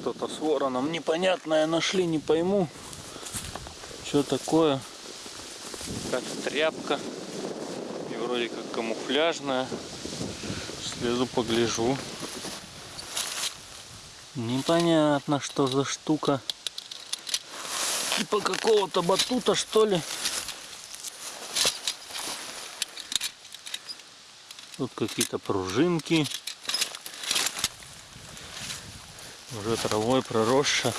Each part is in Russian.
что-то с вороном непонятное нашли, не пойму. Что такое? Как тряпка. И вроде как камуфляжная. Слезу погляжу. Непонятно, что за штука. Типа какого-то батута, что ли. Тут какие-то пружинки. Уже травой проросша.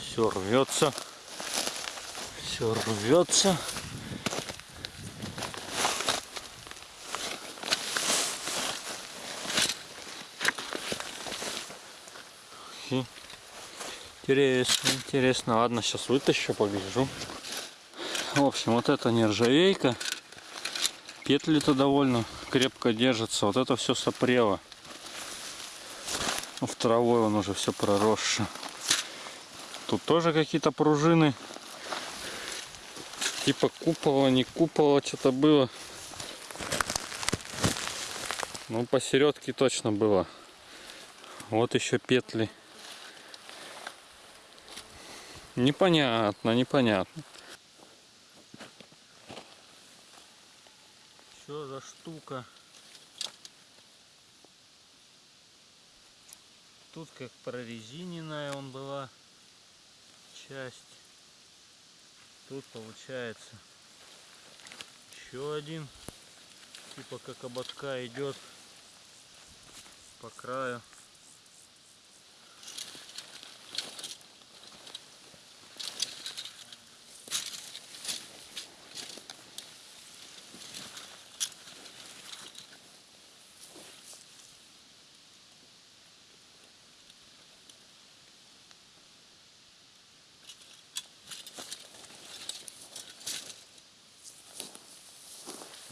Все рвется. Все рвется. Интересно, интересно. Ладно, сейчас вытащу, погляжу. В общем, вот это нержавейка. Петли-то довольно крепко держатся. Вот это все сопрело. В травой он уже все проросше. Тут тоже какие-то пружины. Типа купола, не купола, что-то было. Ну, посередке точно было. Вот еще петли. Непонятно, непонятно. Что за штука? Тут как прорезиненная он была часть. Тут получается еще один. Типа как ободка идет по краю.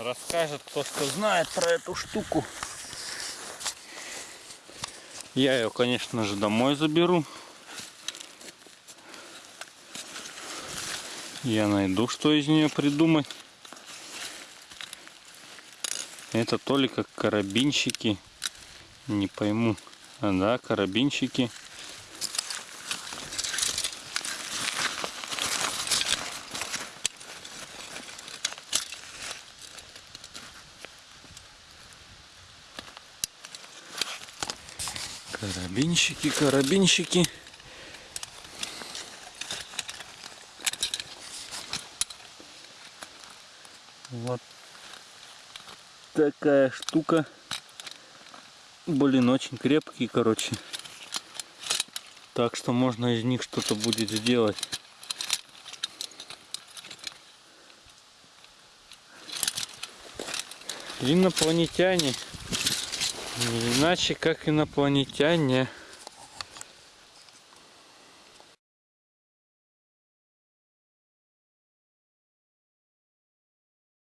Расскажет кто что знает про эту штуку. Я ее, конечно же, домой заберу. Я найду, что из нее придумать. Это то ли как карабинщики. Не пойму. А да, карабинщики. Карабинщики, карабинщики. Вот такая штука. Блин, очень крепкие, короче. Так что можно из них что-то будет сделать. Инопланетяне. Не иначе как инопланетяне.